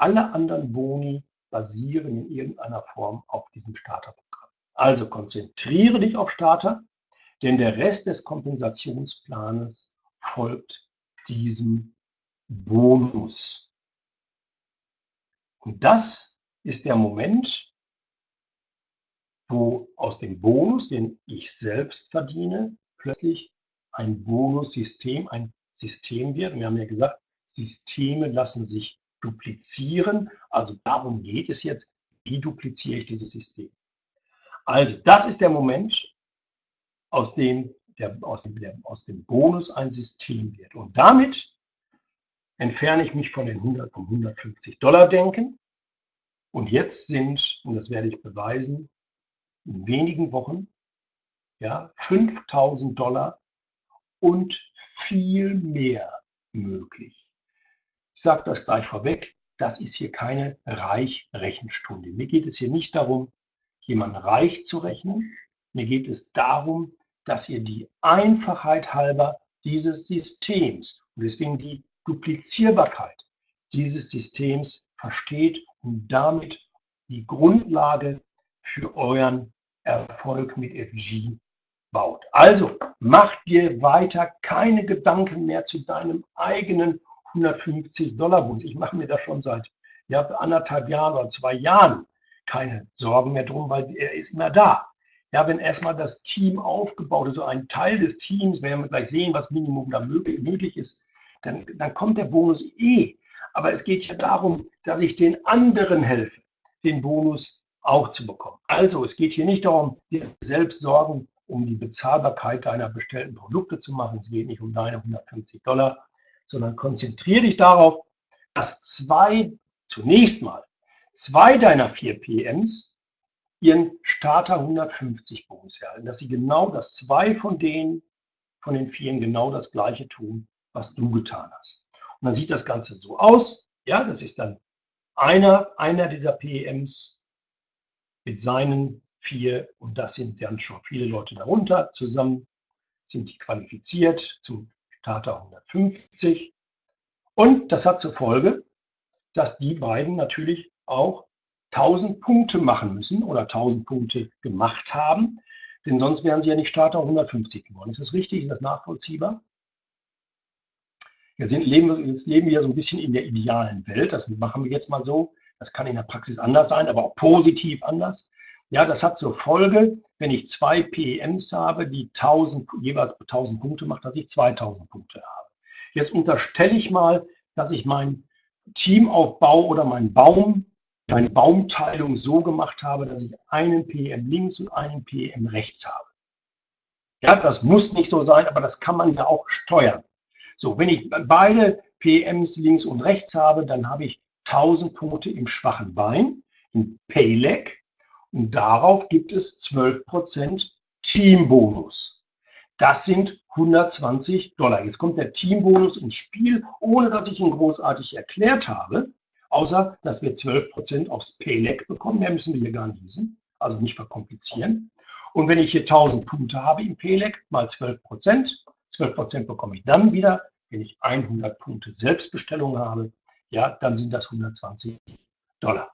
Alle anderen Boni basieren in irgendeiner Form auf diesem Starterprogramm. Also konzentriere dich auf Starter, denn der Rest des Kompensationsplanes folgt diesem Bonus. Und das ist der Moment, wo aus dem Bonus, den ich selbst verdiene, plötzlich ein Bonussystem, ein System wird. Wir haben ja gesagt, Systeme lassen sich duplizieren. Also darum geht es jetzt, wie dupliziere ich dieses System. Also das ist der Moment, aus dem, der, aus dem, der, aus dem Bonus ein System wird. Und damit entferne ich mich von den 100, vom 150 Dollar denken. Und jetzt sind, und das werde ich beweisen, in wenigen Wochen ja, 5000 Dollar und viel mehr möglich. Ich sage das gleich vorweg, das ist hier keine Reich-Rechenstunde. Mir geht es hier nicht darum, jemanden reich zu rechnen. Mir geht es darum, dass ihr die Einfachheit halber dieses Systems und deswegen die Duplizierbarkeit dieses Systems versteht und damit die Grundlage für euren Erfolg mit FG baut. Also mach dir weiter keine Gedanken mehr zu deinem eigenen 150 Dollar Bonus. Ich mache mir da schon seit ja, anderthalb Jahren oder zwei Jahren keine Sorgen mehr drum, weil er ist immer da. Ja, wenn erstmal das Team aufgebaut ist, so ein Teil des Teams, werden wir gleich sehen, was Minimum da möglich, möglich ist, dann, dann kommt der Bonus eh. Aber es geht ja darum, dass ich den anderen helfe, den Bonus auch zu bekommen. Also es geht hier nicht darum, dir selbst Sorgen um die Bezahlbarkeit deiner bestellten Produkte zu machen. Es geht nicht um deine 150 Dollar, sondern konzentriere dich darauf, dass zwei, zunächst mal, zwei deiner vier PMs ihren Starter 150 Bonus erhalten, dass sie genau das zwei von denen, von den vielen genau das gleiche tun, was du getan hast. Und dann sieht das Ganze so aus. Ja, das ist dann einer, einer dieser PMs mit seinen vier, und das sind dann schon viele Leute darunter, zusammen sind die qualifiziert zum Starter 150. Und das hat zur Folge, dass die beiden natürlich auch 1000 Punkte machen müssen oder 1000 Punkte gemacht haben, denn sonst wären sie ja nicht Starter 150 geworden. Ist das richtig? Ist das nachvollziehbar? Jetzt, leben wir, jetzt leben wir so ein bisschen in der idealen Welt. Das machen wir jetzt mal so. Das kann in der Praxis anders sein, aber auch positiv anders. Ja, das hat zur Folge, wenn ich zwei PEMs habe, die 1000, jeweils 1000 Punkte macht, dass ich 2000 Punkte habe. Jetzt unterstelle ich mal, dass ich meinen Teamaufbau oder meinen Baum, meine Baumteilung so gemacht habe, dass ich einen PM links und einen PM rechts habe. Ja, das muss nicht so sein, aber das kann man ja auch steuern. So, wenn ich beide PMs links und rechts habe, dann habe ich 1000 Punkte im schwachen Bein, im Payleg. Und darauf gibt es 12% Teambonus. Das sind 120 Dollar. Jetzt kommt der Teambonus ins Spiel, ohne dass ich ihn großartig erklärt habe, außer dass wir 12% aufs Payleg bekommen. Mehr müssen wir hier gar nicht wissen, also nicht verkomplizieren. Und wenn ich hier 1000 Punkte habe im Payleg mal 12%, 12% bekomme ich dann wieder, wenn ich 100 Punkte Selbstbestellung habe. Ja, dann sind das 120 Dollar.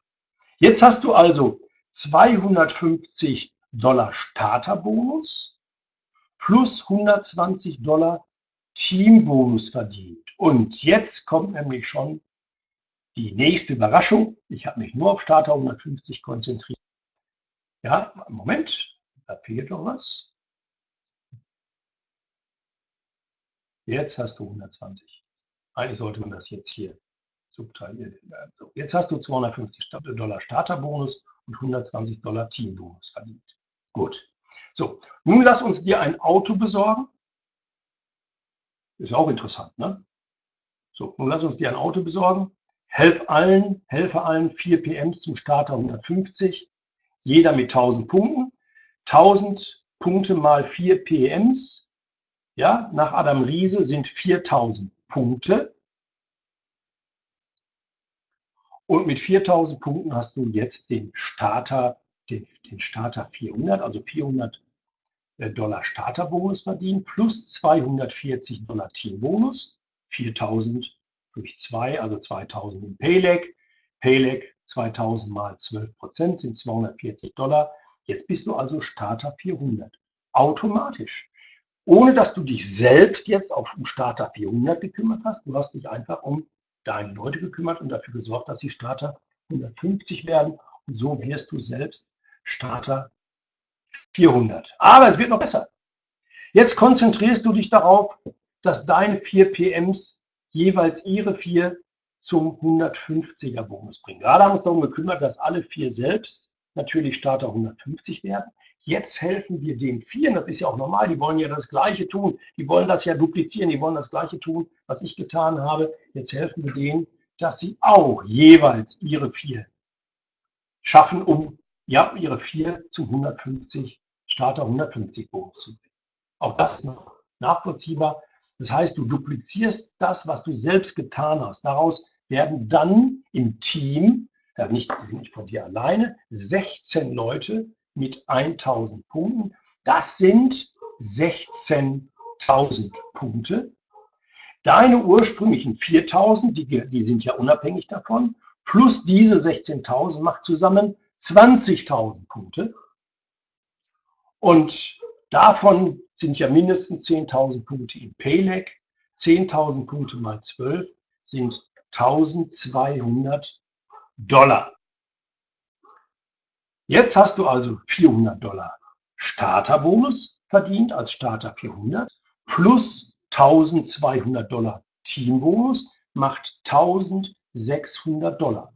Jetzt hast du also 250 Dollar Starterbonus plus 120 Dollar Teambonus verdient. Und jetzt kommt nämlich schon die nächste Überraschung. Ich habe mich nur auf Starter 150 konzentriert. Ja, Moment, da fehlt doch was. Jetzt hast du 120. Eigentlich sollte man das jetzt hier subtrahieren. So, jetzt hast du 250 Dollar Starterbonus und 120 Dollar Teambonus verdient. Gut. So, nun lass uns dir ein Auto besorgen. Ist auch interessant, ne? So, nun lass uns dir ein Auto besorgen. Helf allen, helfe allen 4 PMs zum Starter 150. Jeder mit 1000 Punkten. 1000 Punkte mal 4 PMs ja, nach Adam Riese sind 4000 Punkte. Und mit 4000 Punkten hast du jetzt den Starter, den, den Starter 400, also 400 äh, Dollar Starterbonus verdient, plus 240 Dollar Teambonus, 4000 durch 2, also 2000 im Payleg. Payleg 2000 mal 12 Prozent sind 240 Dollar. Jetzt bist du also Starter 400. Automatisch. Ohne dass du dich selbst jetzt auf Starter 400 gekümmert hast. Du hast dich einfach um deine Leute gekümmert und dafür gesorgt, dass sie Starter 150 werden. Und so wirst du selbst Starter 400. Aber es wird noch besser. Jetzt konzentrierst du dich darauf, dass deine vier PMs jeweils ihre vier zum 150er Bonus bringen. Gerade haben wir uns darum gekümmert, dass alle vier selbst natürlich Starter 150 werden. Jetzt helfen wir den Vieren, das ist ja auch normal, die wollen ja das Gleiche tun, die wollen das ja duplizieren, die wollen das Gleiche tun, was ich getan habe. Jetzt helfen wir denen, dass sie auch jeweils ihre vier schaffen, um ja, ihre vier zum 150 Starter 150 Bonus zu bringen. Auch das noch nachvollziehbar. Das heißt, du duplizierst das, was du selbst getan hast. Daraus werden dann im Team, ja nicht, nicht von dir alleine, 16 Leute mit 1000 Punkten. Das sind 16.000 Punkte. Deine ursprünglichen 4000, die, die sind ja unabhängig davon, plus diese 16.000 macht zusammen 20.000 Punkte. Und davon sind ja mindestens 10.000 Punkte im Payleg. 10.000 Punkte mal 12 sind 1200 Dollar. Jetzt hast du also 400 Dollar Starterbonus verdient als Starter 400 plus 1200 Dollar Teambonus macht 1600 Dollar.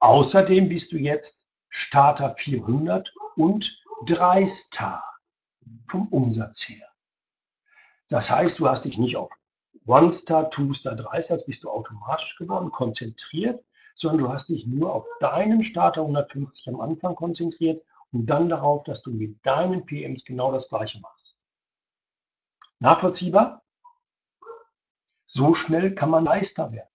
Außerdem bist du jetzt Starter 400 und 3 Star vom Umsatz her. Das heißt, du hast dich nicht auf One Star, Two Star, Drei Stars bist du automatisch geworden, konzentriert, sondern du hast dich nur auf deinen Starter 150 am Anfang konzentriert und dann darauf, dass du mit deinen PMs genau das gleiche machst. Nachvollziehbar? So schnell kann man Leister werden.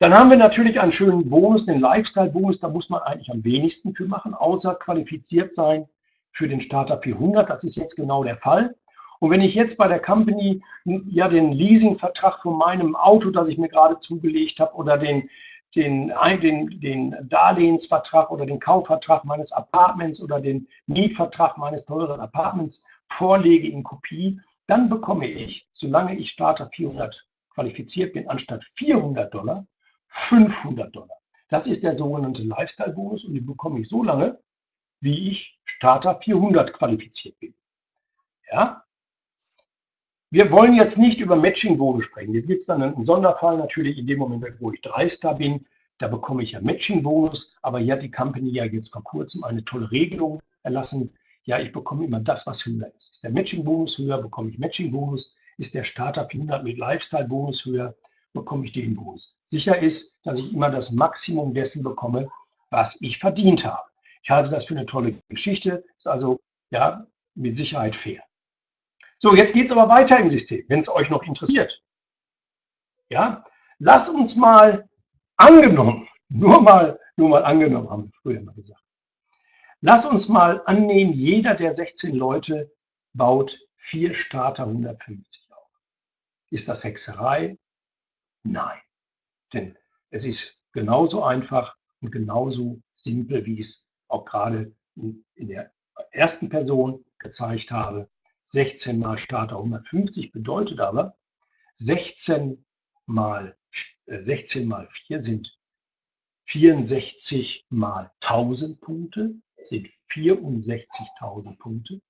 Dann haben wir natürlich einen schönen Bonus, den Lifestyle-Bonus. Da muss man eigentlich am wenigsten für machen, außer qualifiziert sein für den Starter 400. Das ist jetzt genau der Fall. Und wenn ich jetzt bei der Company ja den Leasingvertrag von meinem Auto, das ich mir gerade zugelegt habe, oder den, den, den, den Darlehensvertrag oder den Kaufvertrag meines Apartments oder den Mietvertrag meines teuren Apartments vorlege in Kopie, dann bekomme ich, solange ich Starter 400 qualifiziert bin, anstatt 400 Dollar, 500 Dollar. Das ist der sogenannte Lifestyle-Bonus und den bekomme ich so lange, wie ich Starter 400 qualifiziert bin. Ja, wir wollen jetzt nicht über Matching-Bonus sprechen. Hier gibt es dann einen Sonderfall natürlich in dem Moment, wo ich Dreister bin. Da bekomme ich ja Matching-Bonus. Aber hier hat die Company ja jetzt vor kurzem eine tolle Regelung erlassen. Ja, ich bekomme immer das, was höher ist. Ist der Matching-Bonus höher, bekomme ich Matching-Bonus. Ist der Starter 400 mit Lifestyle-Bonus höher, bekomme ich den Bonus. Sicher ist, dass ich immer das Maximum dessen bekomme, was ich verdient habe. Ich halte das für eine tolle Geschichte. Ist also ja mit Sicherheit fair. So, jetzt geht es aber weiter im System, wenn es euch noch interessiert. Ja, lass uns mal angenommen, nur mal, nur mal angenommen, haben wir früher mal gesagt. Lass uns mal annehmen, jeder der 16 Leute baut vier Starter 150 auf. Ist das Hexerei? Nein. Denn es ist genauso einfach und genauso simpel, wie ich es auch gerade in, in der ersten Person gezeigt habe. 16 mal Starter 150 bedeutet aber, 16 mal, 16 äh, mal 4 sind 64 mal 1000 Punkte, sind 64.000 Punkte.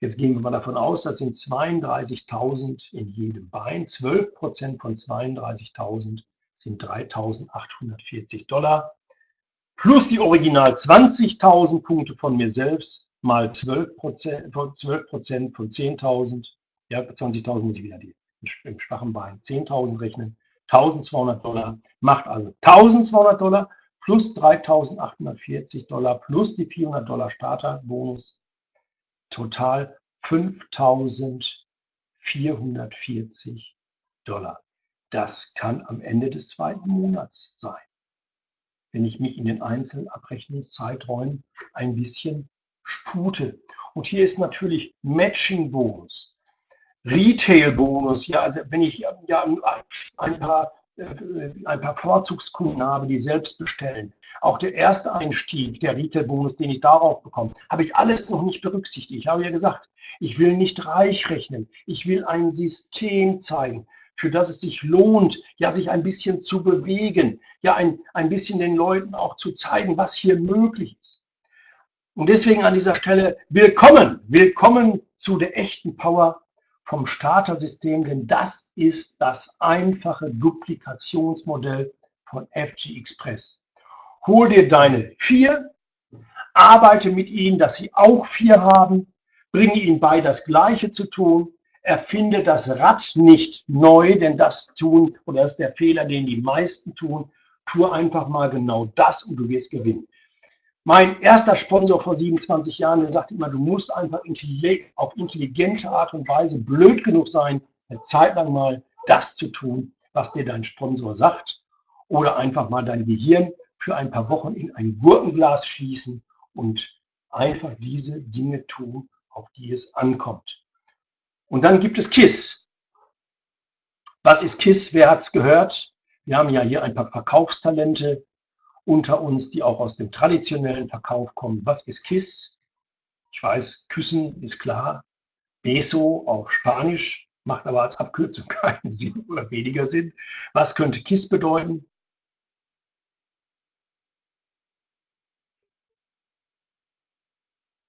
Jetzt gehen wir mal davon aus, das sind 32.000 in jedem Bein. 12 Prozent von 32.000 sind 3.840 Dollar. Plus die original 20.000 Punkte von mir selbst mal 12 Prozent, 12 Prozent von 10.000, ja, 20.000 muss ich wieder die, im schwachen Bein 10.000 rechnen, 1.200 Dollar, macht also 1.200 Dollar plus 3.840 Dollar plus die 400 Dollar Starterbonus, total 5.440 Dollar. Das kann am Ende des zweiten Monats sein, wenn ich mich in den einzelnen Abrechnungszeiträumen ein bisschen spute. Und hier ist natürlich Matching-Bonus, Retail-Bonus. Ja, also wenn ich ja ein paar ein paar Vorzugskunden habe, die selbst bestellen. Auch der erste Einstieg, der Retail-Bonus, den ich darauf bekomme, habe ich alles noch nicht berücksichtigt. Ich habe ja gesagt, ich will nicht reich rechnen. Ich will ein System zeigen, für das es sich lohnt, ja, sich ein bisschen zu bewegen, ja, ein, ein bisschen den Leuten auch zu zeigen, was hier möglich ist. Und deswegen an dieser Stelle willkommen, willkommen zu der echten Power vom Starter-System, denn das ist das einfache Duplikationsmodell von FG Express. Hol dir deine vier, arbeite mit ihnen, dass sie auch vier haben, bringe ihnen bei, das Gleiche zu tun, erfinde das Rad nicht neu, denn das tun, oder das ist der Fehler, den die meisten tun, tu einfach mal genau das und du wirst gewinnen. Mein erster Sponsor vor 27 Jahren, der sagt immer, du musst einfach auf intelligente Art und Weise blöd genug sein, eine Zeit lang mal das zu tun, was dir dein Sponsor sagt. Oder einfach mal dein Gehirn für ein paar Wochen in ein Gurkenglas schließen und einfach diese Dinge tun, auf die es ankommt. Und dann gibt es KISS. Was ist KISS? Wer hat es gehört? Wir haben ja hier ein paar Verkaufstalente unter uns, die auch aus dem traditionellen Verkauf kommen. Was ist KISS? Ich weiß, küssen ist klar. Beso auf Spanisch macht aber als Abkürzung keinen Sinn oder weniger Sinn. Was könnte KISS bedeuten?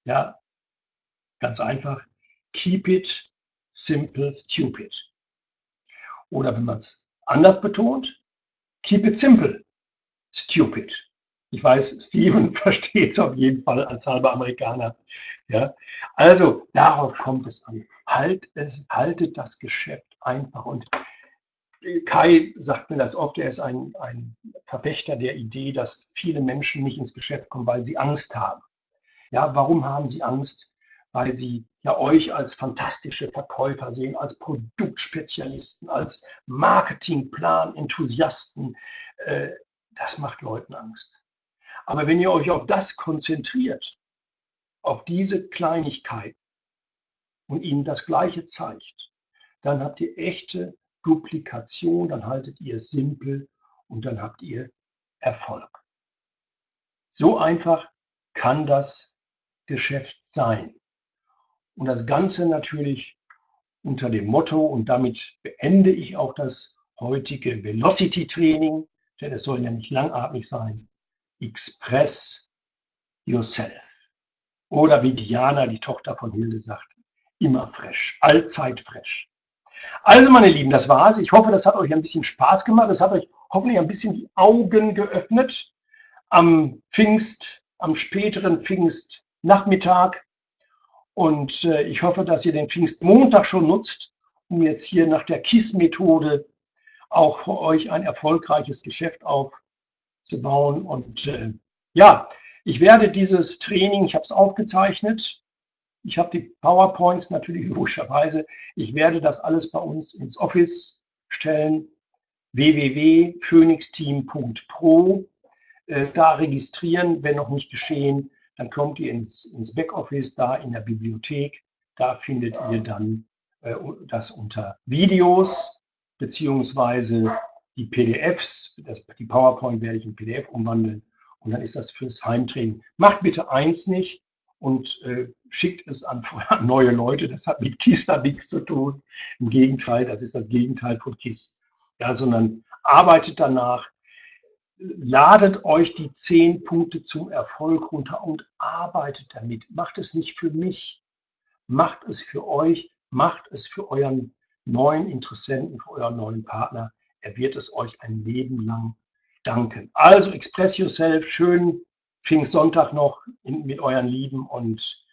Ja, ganz einfach. Keep it simple, stupid. Oder wenn man es anders betont, keep it simple, stupid. Ich weiß, Steven versteht es auf jeden Fall als halber Amerikaner. Ja? Also darauf kommt es an. Halt es, haltet das Geschäft einfach. Und Kai sagt mir das oft, er ist ein, ein Verfechter der Idee, dass viele Menschen nicht ins Geschäft kommen, weil sie Angst haben. Ja, warum haben sie Angst? Weil sie ja euch als fantastische Verkäufer sehen, als Produktspezialisten, als Marketingplan-Enthusiasten. Äh, das macht Leuten Angst. Aber wenn ihr euch auf das konzentriert, auf diese Kleinigkeit und ihnen das Gleiche zeigt, dann habt ihr echte Duplikation, dann haltet ihr es simpel und dann habt ihr Erfolg. So einfach kann das Geschäft sein. Und das Ganze natürlich unter dem Motto, und damit beende ich auch das heutige Velocity-Training, denn es soll ja nicht langatmig sein, Express Yourself. Oder wie Diana, die Tochter von Hilde, sagt, immer fresh, allzeit fresh. Also meine Lieben, das war's. Ich hoffe, das hat euch ein bisschen Spaß gemacht. Das hat euch hoffentlich ein bisschen die Augen geöffnet am Pfingst, am späteren Pfingst Nachmittag. Und äh, ich hoffe, dass ihr den Pfingstmontag schon nutzt, um jetzt hier nach der KISS-Methode auch für euch ein erfolgreiches Geschäft aufzubauen. Und äh, ja, ich werde dieses Training, ich habe es aufgezeichnet, ich habe die PowerPoints natürlich logischerweise, ich werde das alles bei uns ins Office stellen, www.phoenixteam.pro, äh, da registrieren, wenn noch nicht geschehen, dann kommt ihr ins, ins Backoffice, da in der Bibliothek. Da findet ihr dann äh, das unter Videos beziehungsweise die PDFs. Das, die PowerPoint werde ich in PDF umwandeln und dann ist das fürs Heimtraining. Macht bitte eins nicht und äh, schickt es an neue Leute. Das hat mit KISS da nichts zu tun. Im Gegenteil, das ist das Gegenteil von KISS. Ja, sondern arbeitet danach, ladet euch die zehn Punkte zum Erfolg runter und arbeitet damit. Macht es nicht für mich, macht es für euch, macht es für euren neuen Interessenten, für euren neuen Partner. Er wird es euch ein Leben lang danken. Also express yourself, schönen Pfingstsonntag noch in, mit euren Lieben und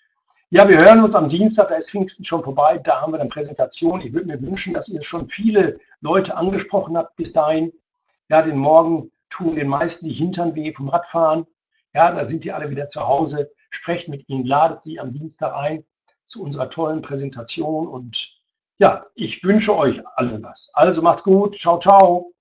ja, wir hören uns am Dienstag, da ist Pfingsten schon vorbei, da haben wir dann Präsentation. Ich würde mir wünschen, dass ihr schon viele Leute angesprochen habt bis dahin. Ja, den Morgen tun den meisten die Hintern weh vom Radfahren. Ja, da sind die alle wieder zu Hause. Sprecht mit ihnen, ladet sie am Dienstag ein zu unserer tollen Präsentation und ja, ich wünsche euch allen was. Also macht's gut. Ciao, ciao.